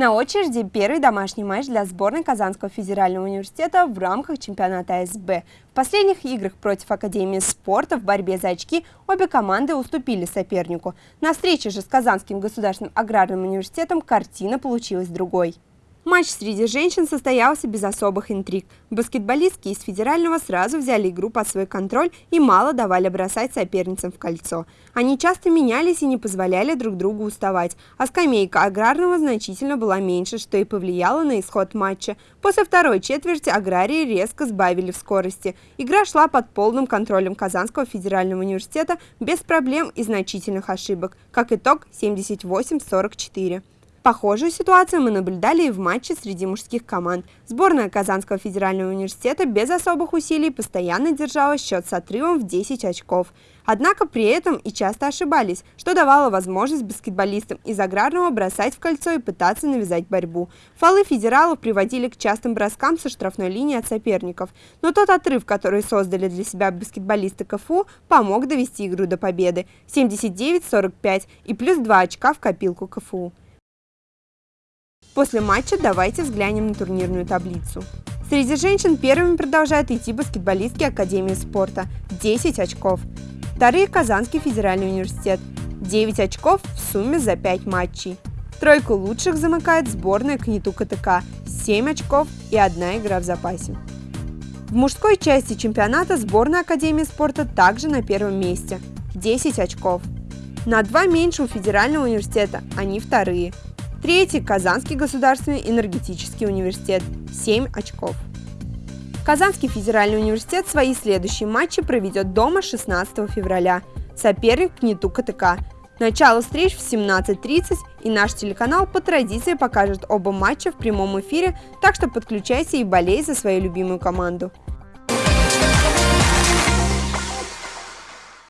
На очереди первый домашний матч для сборной Казанского федерального университета в рамках чемпионата СБ. В последних играх против Академии спорта в борьбе за очки обе команды уступили сопернику. На встрече же с Казанским государственным аграрным университетом картина получилась другой. Матч среди женщин состоялся без особых интриг. Баскетболистки из федерального сразу взяли игру под свой контроль и мало давали бросать соперницам в кольцо. Они часто менялись и не позволяли друг другу уставать, а скамейка аграрного значительно была меньше, что и повлияло на исход матча. После второй четверти аграрии резко сбавили в скорости. Игра шла под полным контролем Казанского федерального университета без проблем и значительных ошибок. Как итог 78-44. Похожую ситуацию мы наблюдали и в матче среди мужских команд. Сборная Казанского федерального университета без особых усилий постоянно держала счет с отрывом в 10 очков. Однако при этом и часто ошибались, что давало возможность баскетболистам из аграрного бросать в кольцо и пытаться навязать борьбу. Фолы федералов приводили к частым броскам со штрафной линии от соперников. Но тот отрыв, который создали для себя баскетболисты КФУ, помог довести игру до победы – 79-45 и плюс 2 очка в копилку КФУ. После матча давайте взглянем на турнирную таблицу. Среди женщин первыми продолжают идти баскетболистки Академии спорта – 10 очков. Вторые – Казанский федеральный университет – 9 очков в сумме за 5 матчей. Тройку лучших замыкает сборная КНИТУ КТК – 7 очков и одна игра в запасе. В мужской части чемпионата сборная Академии спорта также на первом месте – 10 очков. На два меньше у Федерального университета, они вторые – Третий – Казанский государственный энергетический университет – 7 очков. Казанский федеральный университет свои следующие матчи проведет дома 16 февраля. Соперник – КНИТУ КТК. Начало встреч в 17.30 и наш телеканал по традиции покажет оба матча в прямом эфире, так что подключайся и болей за свою любимую команду.